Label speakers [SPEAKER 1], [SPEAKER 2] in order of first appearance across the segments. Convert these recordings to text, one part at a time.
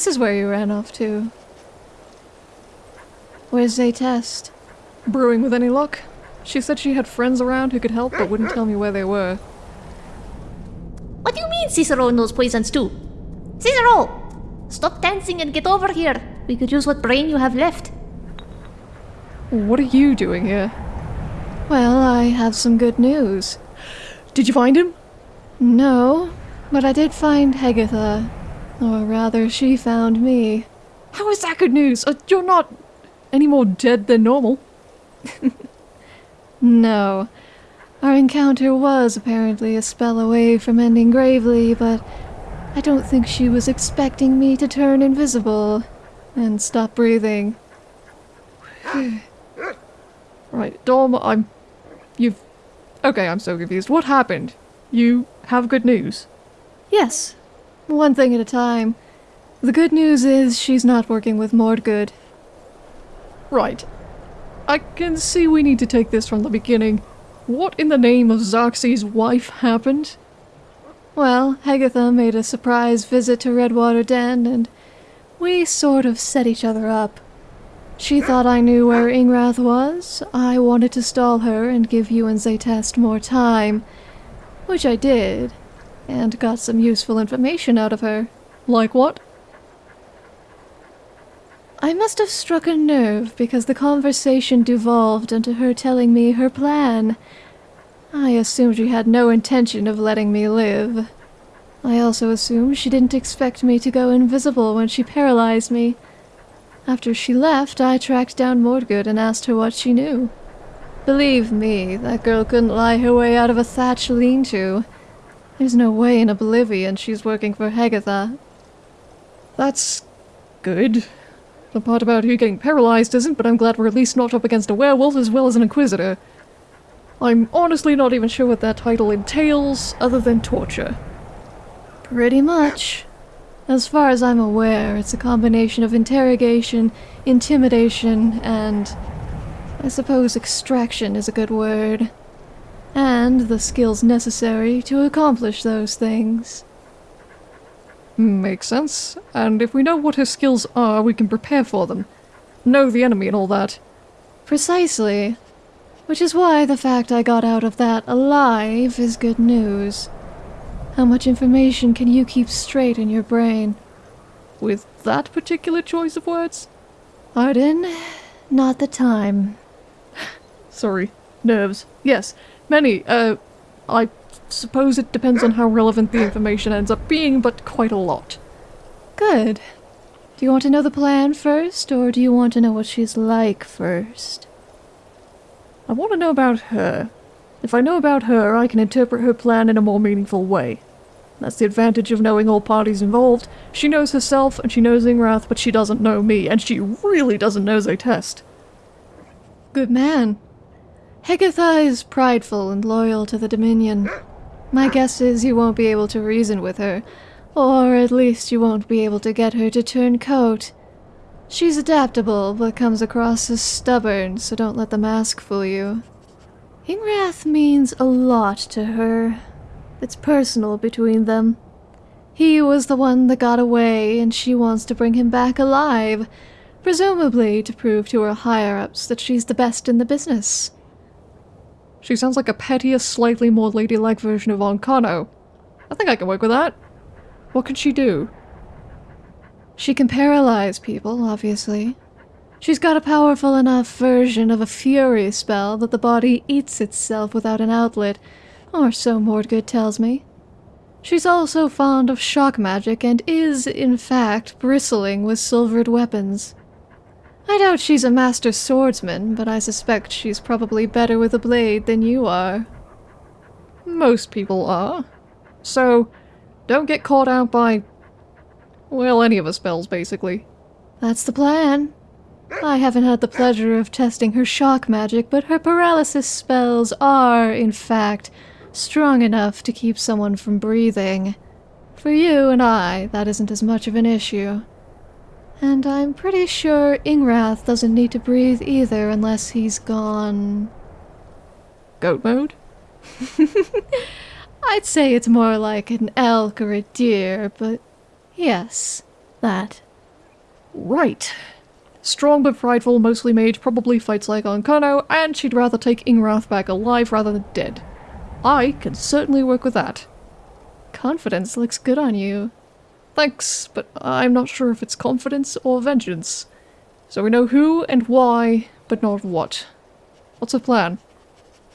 [SPEAKER 1] This is where you ran off to. Where's Zaytest?
[SPEAKER 2] Brewing with any luck? She said she had friends around who could help but wouldn't tell me where they were.
[SPEAKER 3] What do you mean Cicero knows poisons too? Cicero! Stop dancing and get over here. We could use what brain you have left.
[SPEAKER 2] What are you doing here?
[SPEAKER 1] Well, I have some good news.
[SPEAKER 2] Did you find him?
[SPEAKER 1] No, but I did find Hegatha. Or rather, she found me.
[SPEAKER 2] How is that good news? Uh, you're not any more dead than normal.
[SPEAKER 1] No. Our encounter was apparently a spell away from ending gravely, but I don't think she was expecting me to turn invisible and stop breathing.
[SPEAKER 2] right, Dom, I'm. You've. Okay, I'm so confused. What happened? You have good news?
[SPEAKER 1] Yes, one thing at a time. The good news is she's not working with Mordgood.
[SPEAKER 2] Right. I can see we need to take this from the beginning. What in the name of Xerxes' wife happened?
[SPEAKER 1] Well, Hegatha made a surprise visit to Redwater Den, and we sort of set each other up. She thought I knew where Ingrath was. I wanted to stall her and give you and Zaytest more time, which I did, and got some useful information out of her.
[SPEAKER 2] Like what?
[SPEAKER 1] I must have struck a nerve because the conversation devolved into her telling me her plan. I assumed she had no intention of letting me live. I also assumed she didn't expect me to go invisible when she paralyzed me. After she left, I tracked down Mordgood and asked her what she knew. Believe me, that girl couldn't lie her way out of a thatch lean-to. There's no way in Oblivion she's working for Hegatha.
[SPEAKER 2] That's good. The part about you getting paralyzed isn't, but I'm glad we're at least not up against a werewolf as well as an inquisitor. I'm honestly not even sure what that title entails, other than torture.
[SPEAKER 1] Pretty much. As far as I'm aware, it's a combination of interrogation, intimidation, and I suppose extraction is a good word. And the skills necessary to accomplish those things.
[SPEAKER 2] Makes sense. And if we know what her skills are, we can prepare for them. Know the enemy and all that.
[SPEAKER 1] Precisely. Which is why the fact I got out of that alive is good news. How much information can you keep straight in your brain?
[SPEAKER 2] With that particular choice of words?
[SPEAKER 1] Arden, not the time.
[SPEAKER 2] Sorry. Nerves. Yes. Many, uh, I suppose it depends on how relevant the information ends up being, but quite a lot.
[SPEAKER 1] Good. Do you want to know the plan first, or do you want to know what she's like first?
[SPEAKER 2] I want to know about her. If I know about her, I can interpret her plan in a more meaningful way. That's the advantage of knowing all parties involved. She knows herself, and she knows Ingrath, but she doesn't know me, and she really doesn't know Zaytest.
[SPEAKER 1] Good man. Hegatha is prideful and loyal to the Dominion. My guess is you won't be able to reason with her, or at least you won't be able to get her to turn coat. She's adaptable, but comes across as stubborn, so don't let the mask fool you. Ingrath means a lot to her. It's personal between them. He was the one that got away, and she wants to bring him back alive, presumably to prove to her higher-ups that she's the best in the business.
[SPEAKER 2] She sounds like a pettier, slightly more ladylike version of Ancano. I think I can work with that. What can she do?
[SPEAKER 1] She can paralyze people, obviously. She's got a powerful enough version of a fury spell that the body eats itself without an outlet, or so Mordgood tells me. She's also fond of shock magic and is, in fact, bristling with silvered weapons. I doubt she's a master swordsman, but I suspect she's probably better with a blade than you are.
[SPEAKER 2] Most people are. So, don't get caught out by... well, any of her spells, basically.
[SPEAKER 1] That's the plan. I haven't had the pleasure of testing her shock magic, but her paralysis spells are, in fact, strong enough to keep someone from breathing. For you and I, that isn't as much of an issue. And I'm pretty sure Ingrath doesn't need to breathe either unless he's gone...
[SPEAKER 2] Goat mode?
[SPEAKER 1] I'd say it's more like an elk or a deer, but yes.
[SPEAKER 4] that.
[SPEAKER 1] Right. Strong but prideful, mostly mage, probably fights like Ancano, and she'd rather take Ingrath back alive rather than dead. I can certainly work with that.
[SPEAKER 4] Confidence looks good on you.
[SPEAKER 1] Thanks, but I'm not sure if it's confidence or vengeance. So we know who and why, but not what. What's the plan?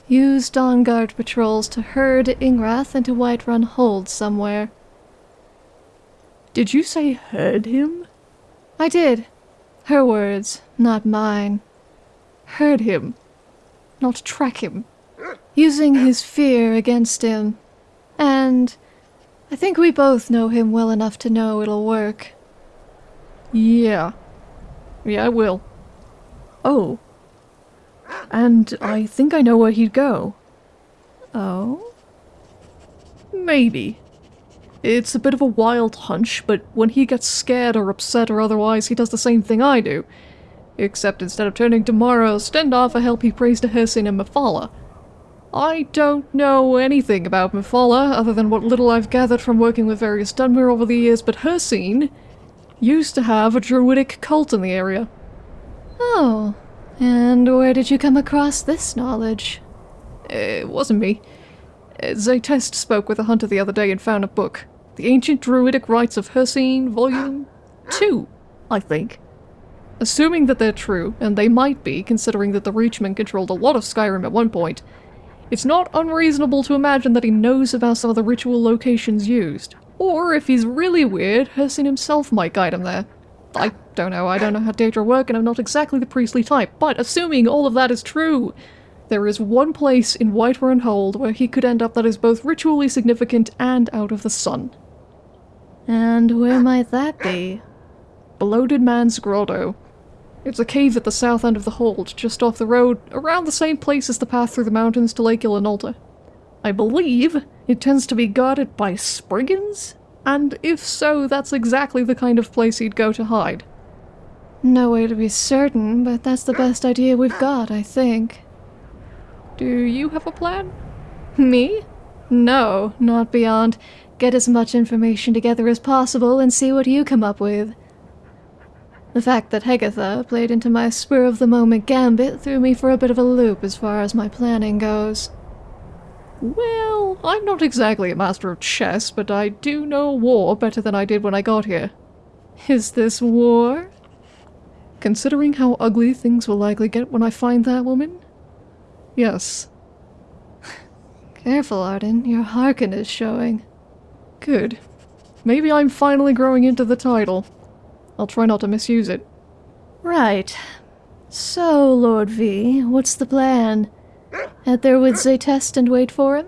[SPEAKER 4] Use Dawn Guard patrols to herd Ingrath into Whiterun Hold somewhere.
[SPEAKER 1] Did you say herd him?
[SPEAKER 4] I did. Her words, not mine.
[SPEAKER 1] Herd him. Not track him.
[SPEAKER 4] Using his fear against him. And I think we both know him well enough to know it'll work.
[SPEAKER 1] Yeah. Yeah, I will. Oh. And I think I know where he'd go.
[SPEAKER 4] Oh?
[SPEAKER 1] Maybe. It's a bit of a wild hunch, but when he gets scared or upset or otherwise, he does the same thing I do. Except instead of turning to Mara or Stendarr for help, he prays to Hircine and Mephala. I don't know anything about Mephala, other than what little I've gathered from working with various Dunmer over the years, but Hircine used to have a druidic cult in the area.
[SPEAKER 4] Oh. And where did you come across this knowledge?
[SPEAKER 1] Eh, it wasn't me. Eh, Zaytest spoke with a hunter the other day and found a book. The Ancient Druidic Rites of Hircine, Volume 2, I think. Assuming that they're true, and they might be, considering that the Reachmen controlled a lot of Skyrim at one point, it's not unreasonable to imagine that he knows about some of the ritual locations used. Or, if he's really weird, Hircine himself might guide him there. I don't know, I don't know how Daedra work, and I'm not exactly the priestly type, but assuming all of that is true, there is one place in Whiterun Hold where he could end up that is both ritually significant and out of the sun.
[SPEAKER 4] And where might that be?
[SPEAKER 1] Bloated Man's Grotto. It's a cave at the south end of the hold, just off the road, around the same place as the path through the mountains to Lake Ilinalta. I believe it tends to be guarded by Spriggans, and if so, that's exactly the kind of place he'd go to hide.
[SPEAKER 4] No way to be certain, but that's the best idea we've got, I think.
[SPEAKER 1] Do you have a plan?
[SPEAKER 4] Me? No, not beyond. Get as much information together as possible and see what you come up with. The fact that Hegatha played into my spur-of-the-moment gambit threw me for a bit of a loop as far as my planning goes.
[SPEAKER 1] Well, I'm not exactly a master of chess, but I do know war better than I did when I got here.
[SPEAKER 4] Is this war?
[SPEAKER 1] Considering how ugly things will likely get when I find that woman? Yes.
[SPEAKER 4] Careful, Arden. Your Harkon is showing.
[SPEAKER 1] Good. Maybe I'm finally growing into the title. I'll try not to misuse it.
[SPEAKER 4] Right. So, Lord V, what's the plan? Head there with Zaytest and wait for him?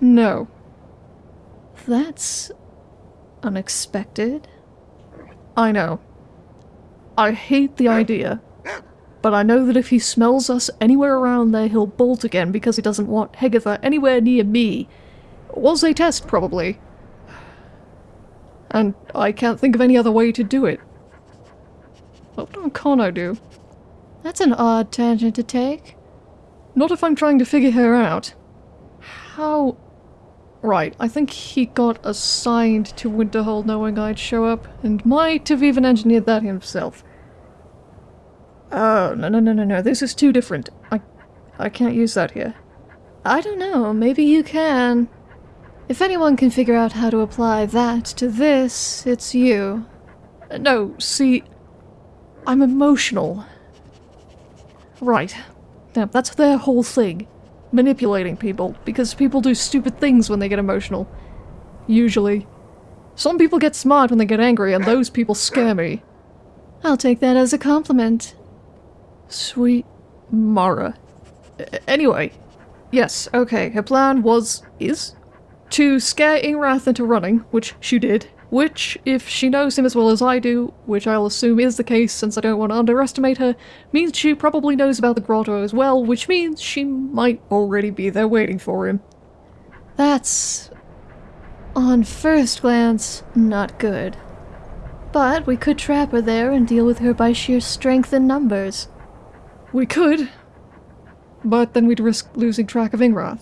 [SPEAKER 1] No.
[SPEAKER 4] That's... unexpected.
[SPEAKER 1] I know. I hate the idea. But I know that if he smells us anywhere around there, he'll bolt again because he doesn't want Hegatha anywhere near me. Was Or Zaytest, probably. And I can't think of any other way to do it. What can I do?
[SPEAKER 4] That's an odd tangent to take.
[SPEAKER 1] Not if I'm trying to figure her out. How... Right, I think he got assigned to Winterhold knowing I'd show up, and might have even engineered that himself. Oh, no, no, no, no, no, this is too different. I... I can't use that here.
[SPEAKER 4] I don't know, maybe you can. If anyone can figure out how to apply that to this, it's you.
[SPEAKER 1] Uh, no, see... I'm emotional. Right. Now, that's their whole thing. Manipulating people, because people do stupid things when they get emotional. Usually. Some people get smart when they get angry, and those people scare me.
[SPEAKER 4] I'll take that as a compliment.
[SPEAKER 1] Sweet Mara. Anyway, yes, okay, her plan was... is? To scare Ingrath into running, which she did, which, if she knows him as well as I do, which I'll assume is the case since I don't want to underestimate her, means she probably knows about the grotto as well, which means she might already be there waiting for him.
[SPEAKER 4] That's... on first glance, not good. But we could trap her there and deal with her by sheer strength and numbers.
[SPEAKER 1] We could, but then we'd risk losing track of Ingrath.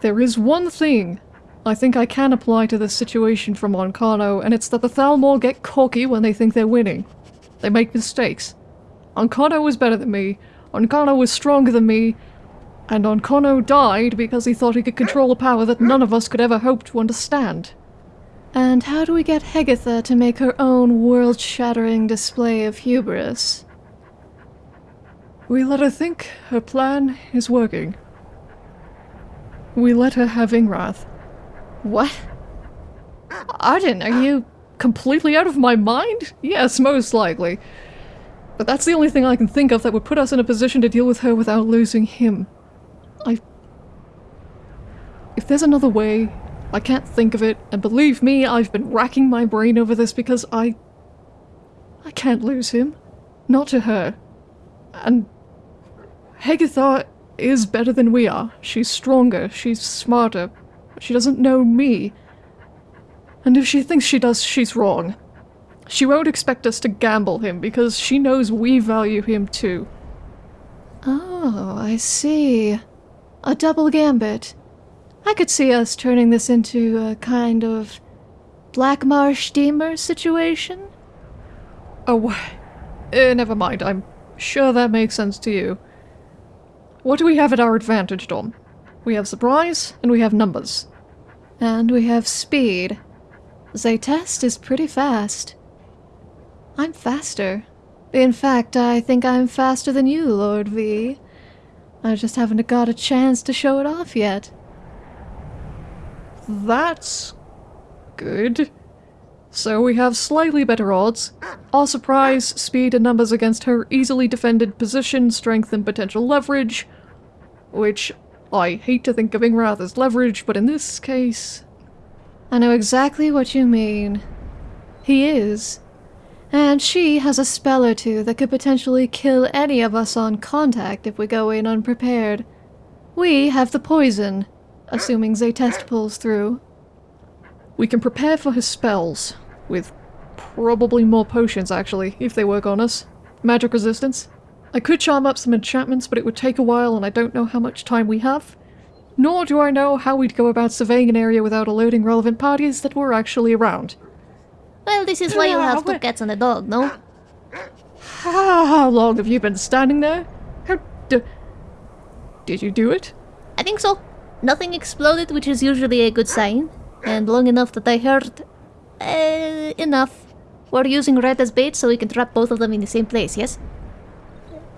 [SPEAKER 1] There is one thing I think I can apply to this situation from Ancano, and it's that the Thalmor get cocky when they think they're winning. They make mistakes. Ancano was better than me, Ancano was stronger than me, and Ancano died because he thought he could control a power that none of us could ever hope to understand.
[SPEAKER 4] And how do we get Hegatha to make her own world shattering display of hubris?
[SPEAKER 1] We let her think her plan is working. We let her have Ingrath.
[SPEAKER 4] What? Arden, are you.
[SPEAKER 1] Completely out of my mind? Yes, most likely. But that's the only thing I can think of that would put us in a position to deal with her without losing him. I. If there's another way, I can't think of it, and believe me, I've been racking my brain over this because I. I can't lose him. Not to her. And. Hegatha is better than we are. She's stronger, she's smarter. She doesn't know me. And if she thinks she does, she's wrong. She won't expect us to gamble him because she knows we value him too.
[SPEAKER 4] Oh, I see. A double gambit. I could see us turning this into a kind of Black Marsh steamer situation.
[SPEAKER 1] Oh, eh, never mind. I'm sure that makes sense to you. What do we have at our advantage, Dom? We have surprise, and we have numbers.
[SPEAKER 4] And we have speed. Zaytest is pretty fast. I'm faster. In fact, I think I'm faster than you, Lord V. I just haven't got a chance to show it off yet.
[SPEAKER 1] That's good. So we have slightly better odds. Our surprise, speed, and numbers against her easily defended position, strength, and potential leverage. Which I hate to think of Ingrath as leverage, but in this case.
[SPEAKER 4] I know exactly what you mean. He is. And she has a spell or two that could potentially kill any of us on contact if we go in unprepared. We have the poison, assuming Zaytest pulls through.
[SPEAKER 1] We can prepare for his spells, with probably more potions actually, if they work on us. Magic resistance. I could charm up some enchantments, but it would take a while and I don't know how much time we have. Nor do I know how we'd go about surveying an area without alerting relevant parties that were actually around.
[SPEAKER 3] Well, this is why you have two cats and a dog, no?
[SPEAKER 1] How long have you been standing there? How d- Did you do it?
[SPEAKER 3] I think so. Nothing exploded, which is usually a good sign. And long enough that I heard... Uh, enough. We're using red as bait so we can trap both of them in the same place, yes?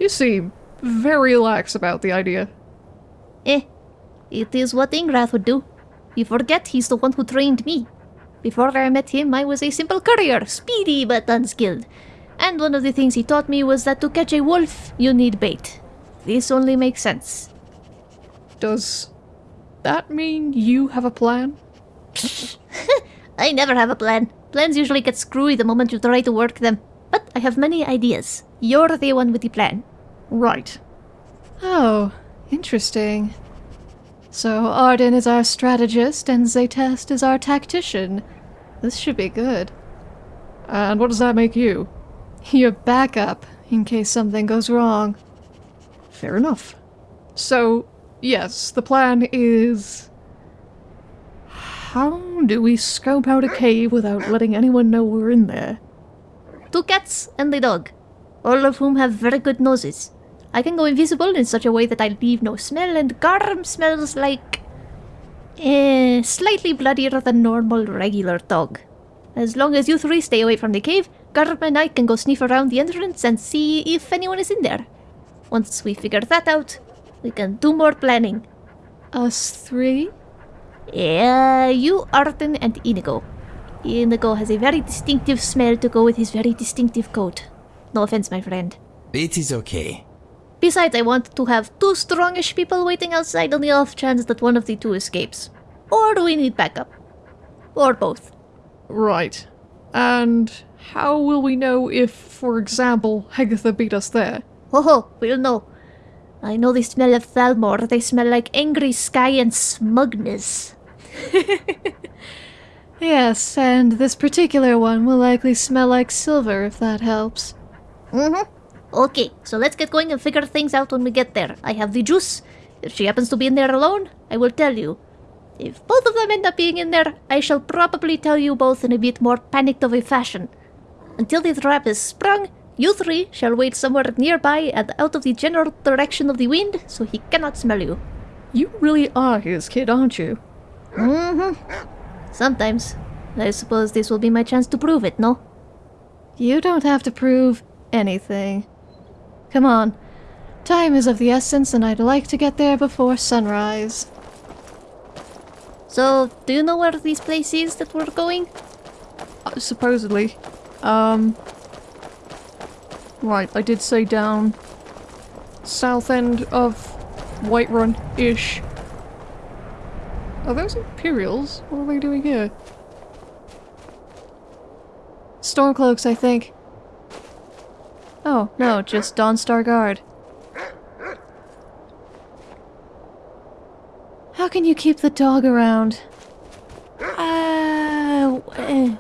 [SPEAKER 1] You seem very lax about the idea.
[SPEAKER 3] Eh, it is what Ingrath would do. You forget he's the one who trained me. Before I met him, I was a simple courier, speedy but unskilled. And one of the things he taught me was that to catch a wolf, you need bait. This only makes sense.
[SPEAKER 1] Does that mean you have a plan?
[SPEAKER 3] I never have a plan. Plans usually get screwy the moment you try to work them. But I have many ideas. You're the one with the plan.
[SPEAKER 1] Right.
[SPEAKER 4] Oh, interesting. So Arden is our strategist and Zaytest is our tactician. This should be good.
[SPEAKER 1] And what does that make you?
[SPEAKER 4] Your backup, in case something goes wrong.
[SPEAKER 1] Fair enough. So, yes, the plan is... How do we scope out a cave without letting anyone know we're in there?
[SPEAKER 3] Two cats and a dog, all of whom have very good noses. I can go invisible in such a way that I leave no smell, and Garm smells like... Eh, slightly bloodier than normal regular dog. As long as you three stay away from the cave, Garm and I can go sniff around the entrance and see if anyone is in there. Once we figure that out, we can do more planning.
[SPEAKER 4] Us three?
[SPEAKER 3] Yeah, you, Arden, and Inigo. Inigo has a very distinctive smell to go with his very distinctive coat. No offense, my friend.
[SPEAKER 5] It is okay.
[SPEAKER 3] Besides, I want to have two strongish people waiting outside on the off chance that one of the two escapes. Or do we need backup? Or both.
[SPEAKER 1] Right. And how will we know if, for example, Hegatha beat us there?
[SPEAKER 3] Oh, ho, we'll know. I know the smell of Thalmor. They smell like angry sky and smugness.
[SPEAKER 4] Yes, and this particular one will likely smell like silver if that helps.
[SPEAKER 3] Mm-hmm. Okay, so let's get going and figure things out when we get there. I have the juice. If she happens to be in there alone, I will tell you. If both of them end up being in there, I shall probably tell you both in a bit more panicked of a fashion. Until the trap is sprung, you three shall wait somewhere nearby and out of the general direction of the wind, so he cannot smell you.
[SPEAKER 1] You really are his kid, aren't you?
[SPEAKER 3] Mm-hmm. Sometimes. I suppose this will be my chance to prove it, no?
[SPEAKER 4] You don't have to prove anything. Come on. Time is of the essence, and I'd like to get there before sunrise.
[SPEAKER 3] So, do you know where this place is that we're going?
[SPEAKER 1] Uh, supposedly. Um. Right, I did say down. South end of Whiterun ish. Are those Imperials? What are they doing here?
[SPEAKER 4] Stormcloaks, I think. Oh, no, just Dawnstar Guard. How can you keep the dog around?
[SPEAKER 3] Uh, eh.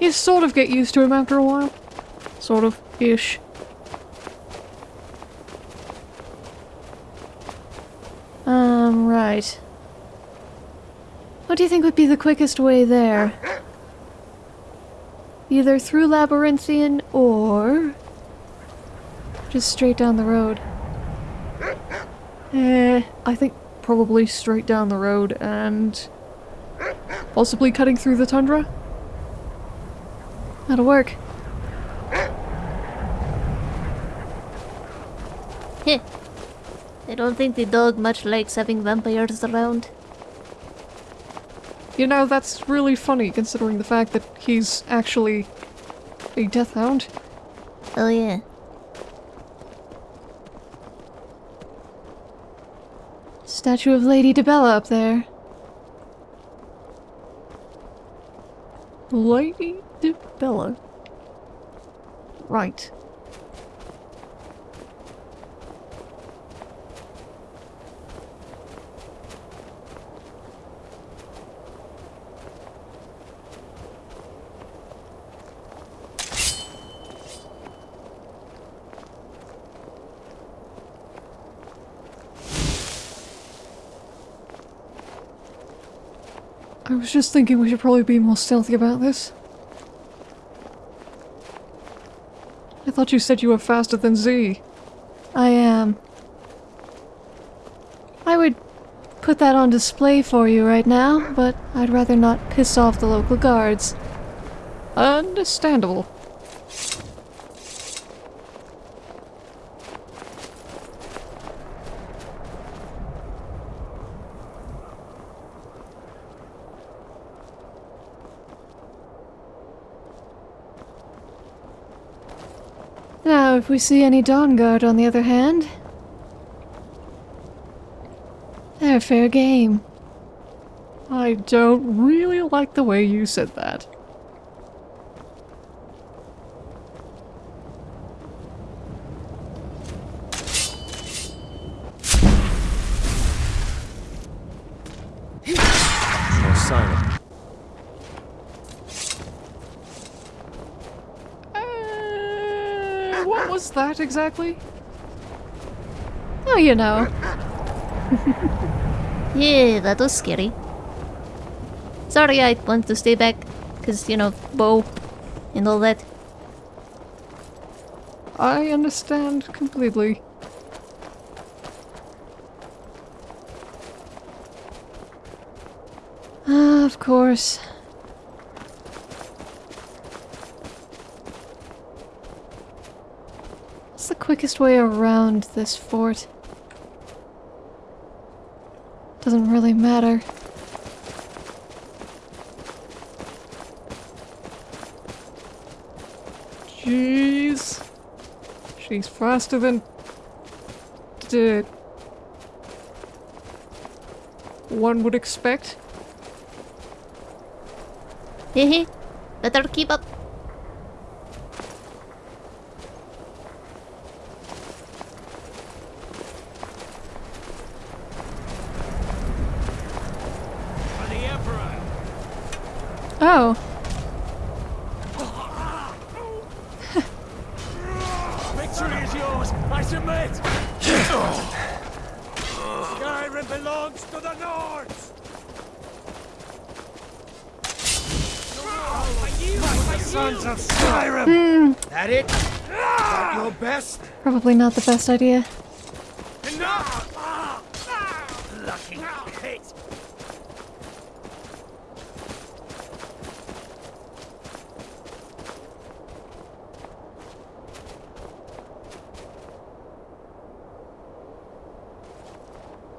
[SPEAKER 1] You sort of get used to him after a while. Sort of. Ish.
[SPEAKER 4] Um, right. What do you think would be the quickest way there? Either through Labyrinthian or... just straight down the road.
[SPEAKER 1] Eh, I think probably straight down the road and... possibly cutting through the tundra?
[SPEAKER 4] That'll work.
[SPEAKER 3] Heh. I don't think the dog much likes having vampires around.
[SPEAKER 1] You know, that's really funny considering the fact that he's actually a death hound.
[SPEAKER 3] Oh yeah.
[SPEAKER 4] Statue of Lady Dibella up there.
[SPEAKER 1] Lady Bella. Right. Was just thinking we should probably be more stealthy about this. I thought you said you were faster than Z.
[SPEAKER 4] I am. I would put that on display for you right now, but I'd rather not piss off the local guards.
[SPEAKER 1] Understandable.
[SPEAKER 4] If we see any Dawn Guard, on the other hand, they're fair game.
[SPEAKER 1] I don't really like the way you said that.
[SPEAKER 5] More silent.
[SPEAKER 1] Uh, what was that exactly?
[SPEAKER 4] Oh, you know.
[SPEAKER 3] Yeah, that was scary. Sorry, I wanted to stay back, because, you know, bow and all that.
[SPEAKER 1] I understand completely.
[SPEAKER 4] Ah, of course. What's the quickest way around this fort? Doesn't really matter.
[SPEAKER 1] Jeez. She's faster than... d- One would expect.
[SPEAKER 3] Hehe. Better keep up.
[SPEAKER 5] For the Emperor!
[SPEAKER 4] Oh,
[SPEAKER 5] Victory is yours! I submit! Skyrim belongs to the Nords! Sons of Skyrim! That it? That your best?
[SPEAKER 4] Probably not the best idea.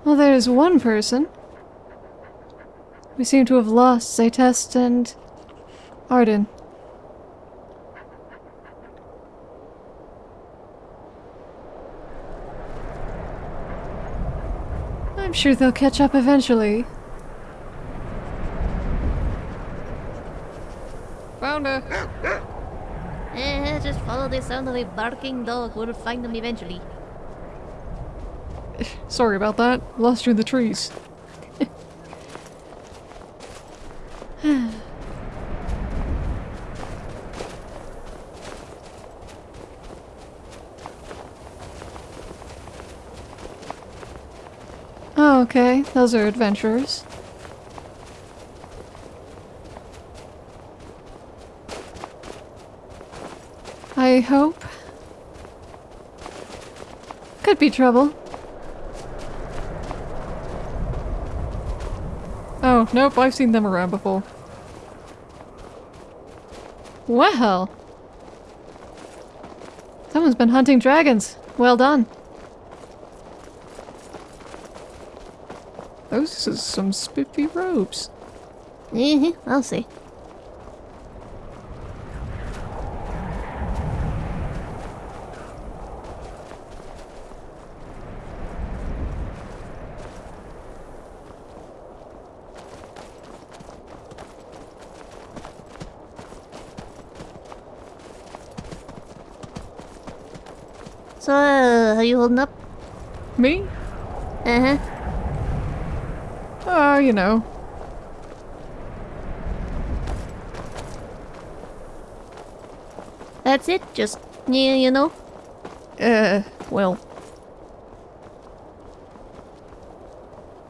[SPEAKER 4] Well, there's one person. We seem to have lost Zaytest and Arden. I'm sure they'll catch up eventually.
[SPEAKER 1] Found her.
[SPEAKER 3] Eh, just follow the sound of a barking dog. We'll find them eventually.
[SPEAKER 1] Sorry about that. Lost you in the trees.
[SPEAKER 4] Oh, okay. Those are adventurers. I hope. Could be trouble.
[SPEAKER 1] Oh, nope, I've seen them around before.
[SPEAKER 4] Well. Someone's been hunting dragons. Well done.
[SPEAKER 1] Those are some spiffy robes.
[SPEAKER 3] Eh, I'll see. So, uh, are you holding up?
[SPEAKER 1] Me?
[SPEAKER 3] Uh huh.
[SPEAKER 1] Uh, you know.
[SPEAKER 3] That's it? Just, yeah, you know?
[SPEAKER 1] Uh, well.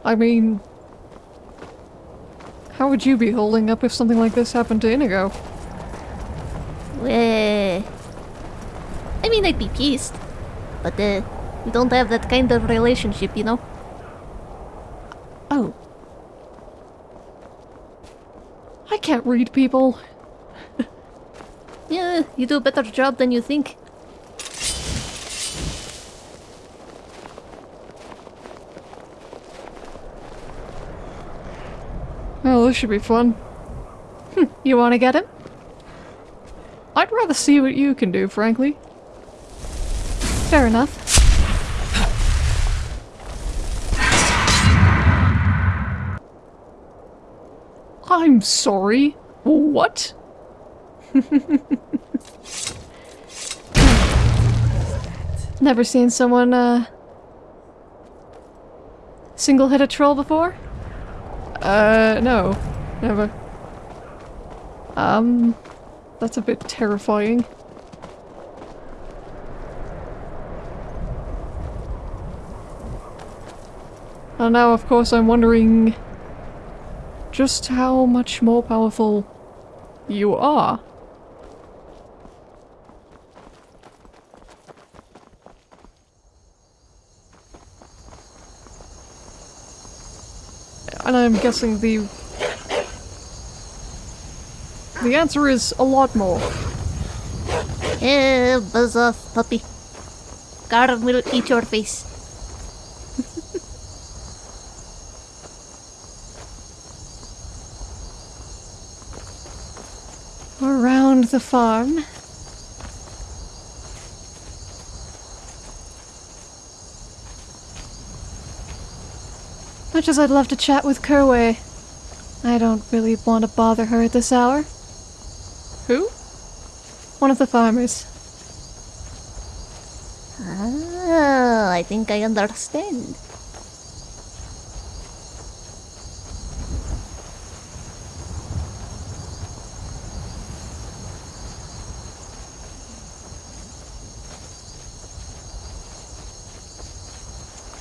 [SPEAKER 1] I mean... How would you be holding up if something like this happened to Inigo?
[SPEAKER 3] Uh, I mean, I'd be pissed. But, uh, we don't have that kind of relationship, you know?
[SPEAKER 1] Oh. I can't read people.
[SPEAKER 3] Yeah, you do a better job than you think.
[SPEAKER 1] Well, this should be fun.
[SPEAKER 4] Hm, you want to get him?
[SPEAKER 1] I'd rather see what you can do, frankly.
[SPEAKER 4] Fair enough.
[SPEAKER 1] I'm sorry. What?
[SPEAKER 4] Never seen someone, uh... Single hit a troll before?
[SPEAKER 1] Uh, no. Never. Um, that's a bit terrifying. And now, of course, I'm wondering just how much more powerful you are. And I'm guessing the... The answer is a lot more.
[SPEAKER 3] Eh, buzz off, puppy. Garm will eat your face.
[SPEAKER 4] Around the farm. Much as I'd love to chat with Kerway, I don't really want to bother her at this hour.
[SPEAKER 1] Who?
[SPEAKER 4] One of the farmers.
[SPEAKER 3] Ah, I think I understand.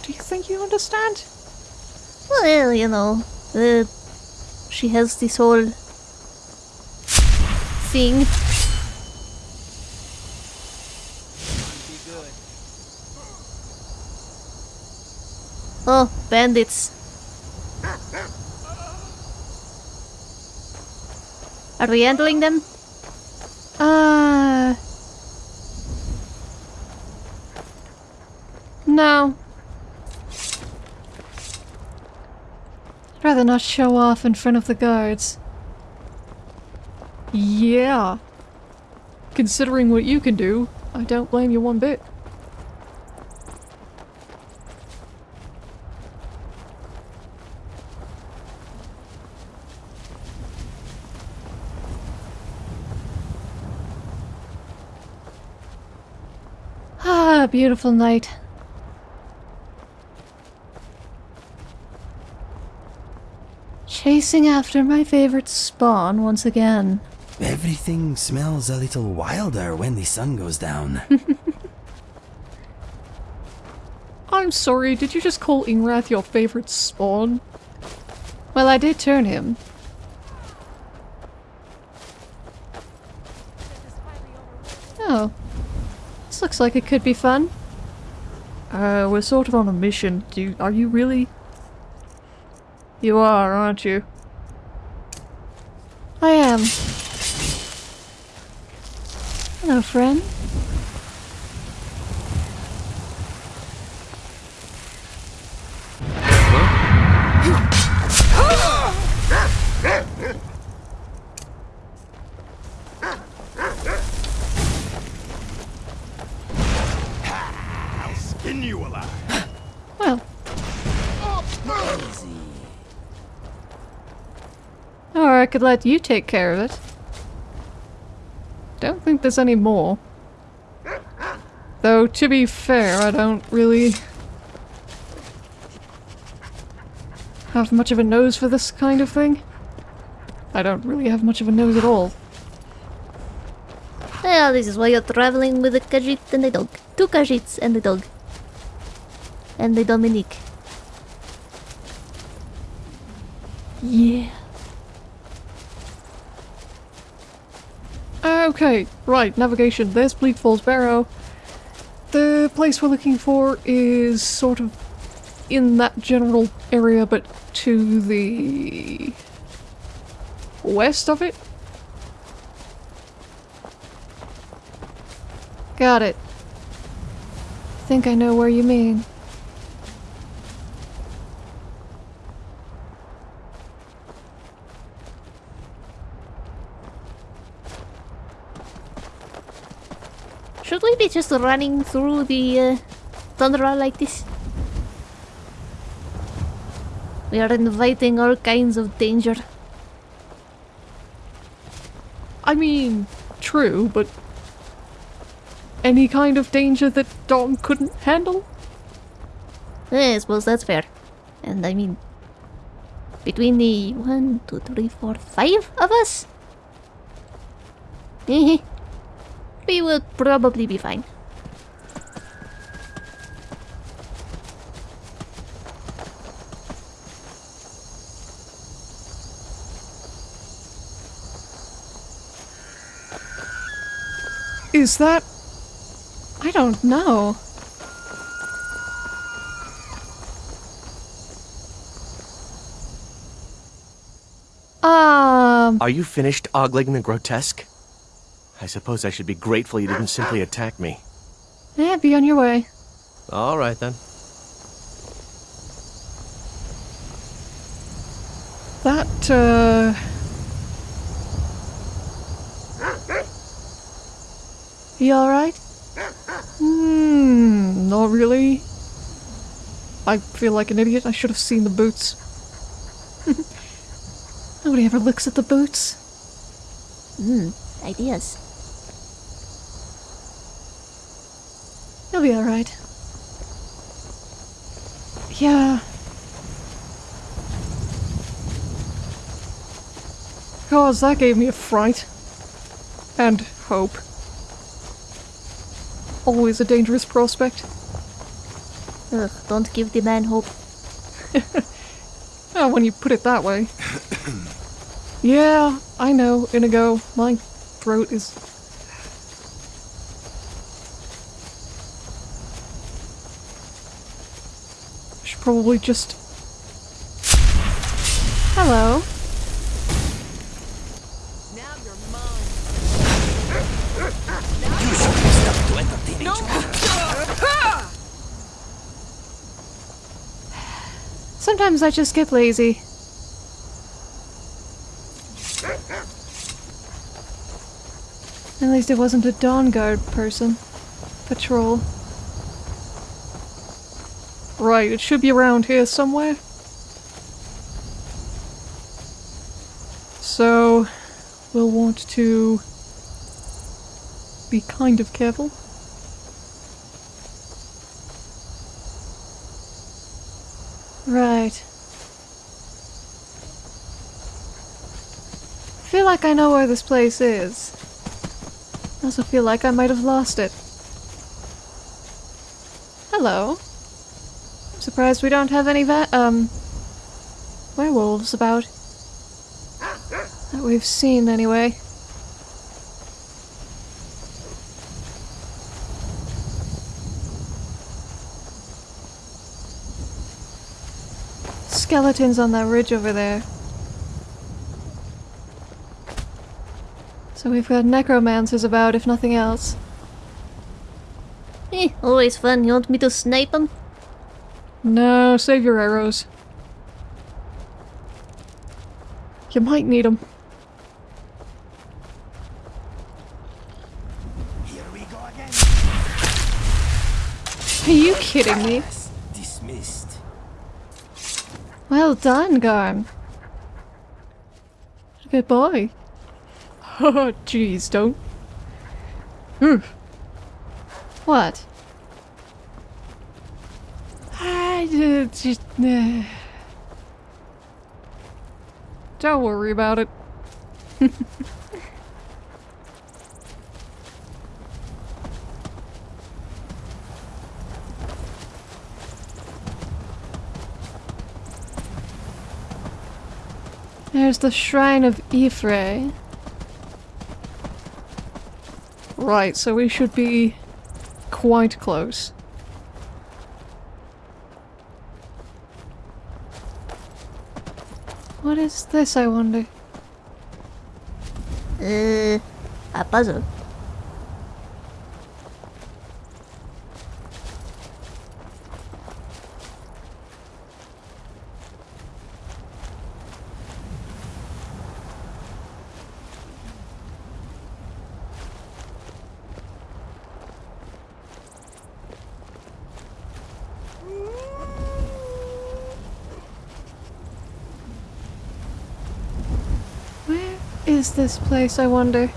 [SPEAKER 1] Do you think you understand?
[SPEAKER 3] Well, you know, uh, she has this whole thing. Oh, bandits. Are we handling them?
[SPEAKER 4] Uh. No. I'd rather not show off in front of the guards.
[SPEAKER 1] Yeah. Considering what you can do, I don't blame you one bit.
[SPEAKER 4] Ah, beautiful night. Chasing after my favorite spawn once again.
[SPEAKER 6] Everything smells a little wilder when the sun goes down.
[SPEAKER 1] I'm sorry, did you just call Ingrath your favorite spawn?
[SPEAKER 4] Well, I did turn him. Oh. This looks like it could be fun.
[SPEAKER 1] Uh, we're sort of on a mission. Do you, are you really? You are, aren't you?
[SPEAKER 4] I am. Hello, friend.
[SPEAKER 5] I'll skin you alive.
[SPEAKER 4] I could let you take care of it.
[SPEAKER 1] Don't think there's any more. Though, to be fair, I don't really have much of a nose for this kind of thing. I don't really have much of a nose at all.
[SPEAKER 3] Well, this is why you're traveling with a Khajiit and a dog. Two Khajiits and a dog. And a Dominique.
[SPEAKER 1] Yeah. Okay, right, navigation. There's Bleak Falls Barrow. The place we're looking for is sort of in that general area, but to the west of it.
[SPEAKER 4] Got it. I Think I know where you mean.
[SPEAKER 3] Should we be just running through the uh, tundra like this? We are inviting all kinds of danger.
[SPEAKER 1] I mean, true, but any kind of danger that Dom couldn't handle?
[SPEAKER 3] Eh, I suppose that's fair. And I mean, between the one, two, three, four, five of us, we will probably be fine.
[SPEAKER 1] Is that
[SPEAKER 4] I don't know. Um,
[SPEAKER 7] Are you finished ogling the grotesque? I suppose I should be grateful you didn't simply attack me.
[SPEAKER 4] yeah, be on your way.
[SPEAKER 7] All right then.
[SPEAKER 1] that, uh...
[SPEAKER 4] You alright?
[SPEAKER 1] Hmm, not really. I feel like an idiot. I should have seen the boots.
[SPEAKER 4] Nobody ever looks at the boots.
[SPEAKER 3] Hmm, ideas.
[SPEAKER 4] You'll be alright. Yeah.
[SPEAKER 1] Cause that gave me a fright. And hope. Always a dangerous prospect.
[SPEAKER 3] Ugh, don't give the man hope.
[SPEAKER 8] Oh, when you put it that way. yeah, I know, Inigo. My throat is. Probably just.
[SPEAKER 1] Hello. Now you're mine.
[SPEAKER 6] You should be stopped to entertain each other.
[SPEAKER 1] Sometimes I just get lazy. At least it wasn't a Dawnguard person. Patrol.
[SPEAKER 8] Right, it should be around here somewhere. So, we'll want to be kind of careful.
[SPEAKER 1] Right. feel like I know where this place is. I also feel like I might have lost it. Hello. Surprised we don't have any um werewolves about. That we've seen anyway. Skeletons on that ridge over there. So we've got necromancers about, if nothing else.
[SPEAKER 3] Eh, always fun. You want me to snipe him?
[SPEAKER 8] No, save your arrows. You might need them.
[SPEAKER 6] Here we go again.
[SPEAKER 1] Are you kidding me?
[SPEAKER 6] Dismissed.
[SPEAKER 1] Well done, Garm.
[SPEAKER 8] Good boy. Oh, jeez, don't. Hmm.
[SPEAKER 1] What?
[SPEAKER 8] Just. Uh, don't worry about it.
[SPEAKER 1] There's the Shrine of Ephraim.
[SPEAKER 8] Right, so we should be quite close.
[SPEAKER 1] Is this, I wonder?
[SPEAKER 3] Uh, a puzzle.
[SPEAKER 1] Where is this place, I wonder?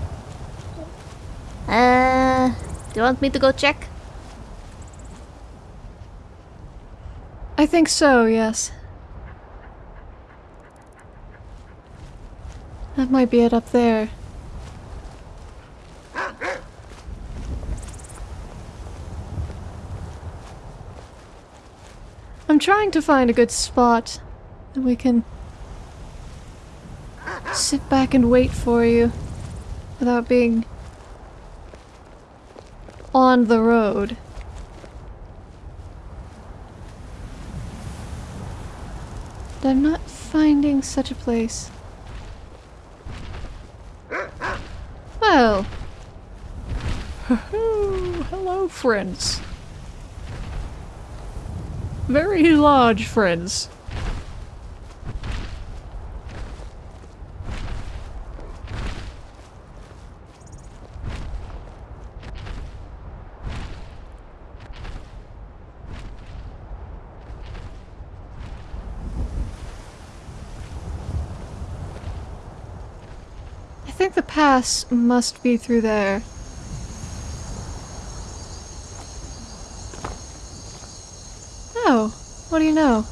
[SPEAKER 3] Uh, do you want me to go check?
[SPEAKER 1] I think so, yes. That might be it up there. I'm trying to find a good spot that we can sit back and wait for you without being on the road. But I'm not finding such a place. Well,
[SPEAKER 8] hello, friends. Very large friends.
[SPEAKER 1] Pass must be through there. Oh, what do you know?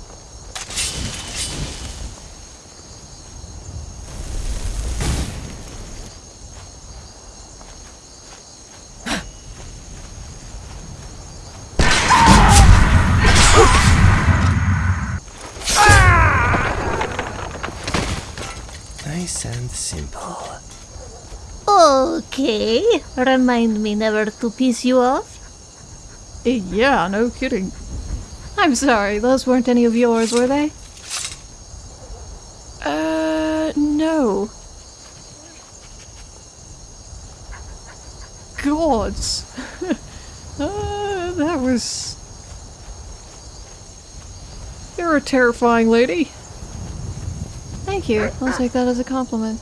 [SPEAKER 6] Nice and simple.
[SPEAKER 3] Okay. Remind me never to piss you off.
[SPEAKER 1] Eh, yeah, no kidding.
[SPEAKER 4] I'm sorry, those weren't any of yours, were they?
[SPEAKER 1] Uh, no. Gods. uh, that was. You're a terrifying lady.
[SPEAKER 4] Thank you. I'll take that as a compliment.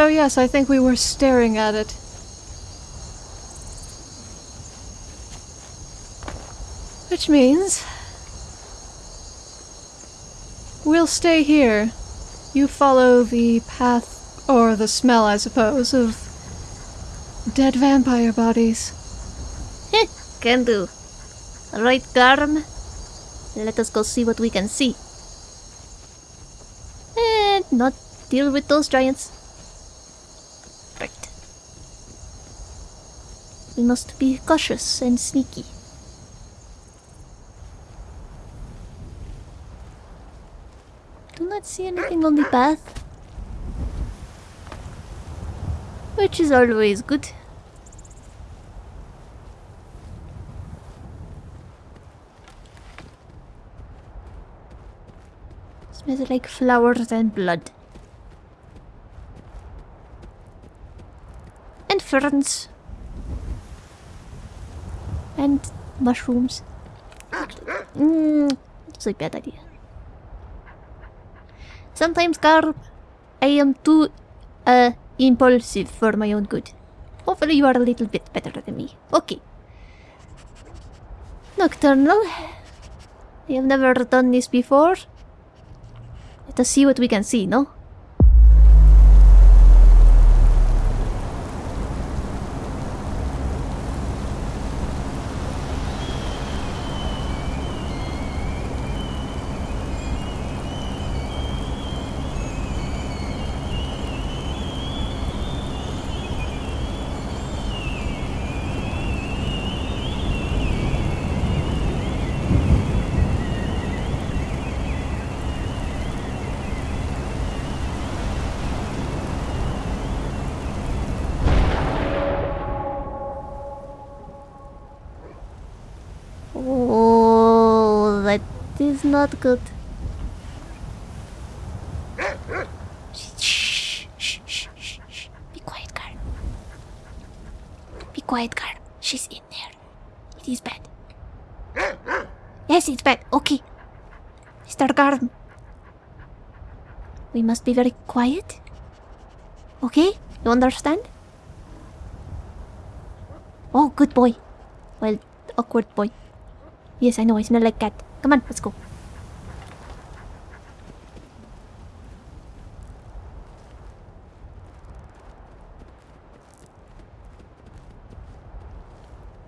[SPEAKER 4] So yes, I think we were staring at it. Which means... We'll stay here. You follow the path, or the smell, I suppose, of dead vampire bodies.
[SPEAKER 3] Can do. Right, Garm? Let us go see what we can see. And not deal with those giants. We must be cautious and sneaky. Do not see anything on the path. Which is always good. Smells like flowers and blood. And ferns. And mushrooms. Mmm, it's a bad idea. Sometimes, Carl, I am too uh, impulsive for my own good. Hopefully you are a little bit better than me. Okay. Nocturnal. I have never done this before. Let us see what we can see, no? Oh, that is not good. Shh, shh, shh, shh. Be quiet, girl. Be quiet, girl. She's in there. It is bad. Yes, it's bad. Okay. Mr. Garden. We must be very quiet. Okay? You understand? Oh, good boy. Well, awkward boy. Yes, I know. I smell like cat. Come on, let's go.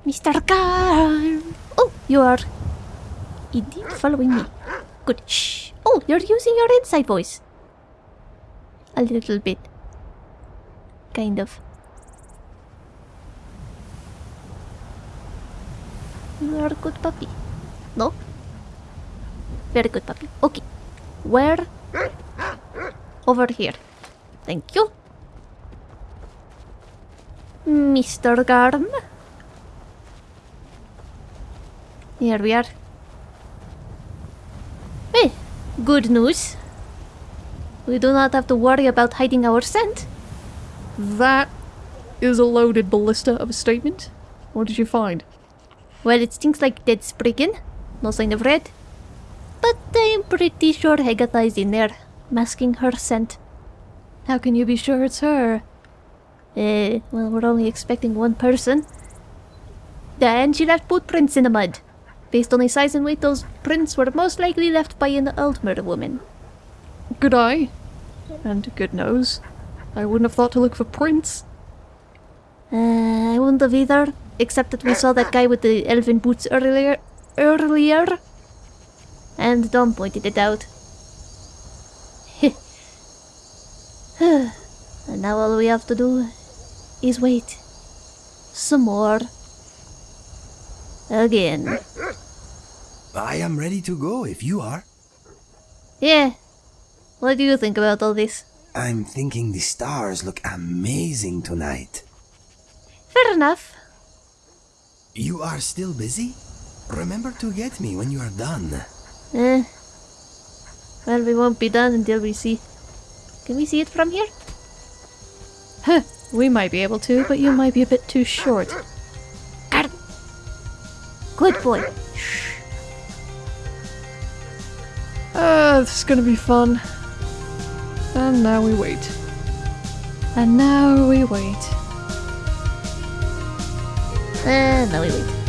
[SPEAKER 3] Mr. Car! Oh, you are indeed following me. Good. Shh. Oh, you're using your inside voice. A little bit. Kind of. You are a good puppy. No? Very good puppy. Okay. Where? Over here. Thank you. Mr. Garm? Here we are. Hey, good news. We do not have to worry about hiding our scent.
[SPEAKER 1] That is a loaded ballista of a statement. What did you find?
[SPEAKER 3] Well, it stinks like dead spriggan. No sign of red. But I'm pretty sure Hegatha is in there, masking her scent.
[SPEAKER 4] How can you be sure it's her?
[SPEAKER 3] Eh, well, we're only expecting one person. Then she left footprints in the mud. Based on the size and weight, those prints were most likely left by an Altmer woman.
[SPEAKER 1] Good eye. And good nose. I wouldn't have thought to look for prints.
[SPEAKER 3] Uh, I wouldn't have either, except that we saw that guy with the elven boots earlier. Earlier. And Dom pointed it out. and now all we have to do is wait. Some more. Again.
[SPEAKER 6] I am ready to go if you are.
[SPEAKER 3] Yeah. What do you think about all this?
[SPEAKER 6] I'm thinking the stars look amazing tonight.
[SPEAKER 3] Fair enough.
[SPEAKER 6] You are still busy? Remember to get me when you are done.
[SPEAKER 3] Eh. Well, we won't be done until we see. Can we see it from here?
[SPEAKER 4] Huh, we might be able to, but you might be a bit too short.
[SPEAKER 3] Got it. Good boy.
[SPEAKER 1] Ah, this is gonna be fun. And now we wait.
[SPEAKER 4] And now we wait.
[SPEAKER 3] And now we wait.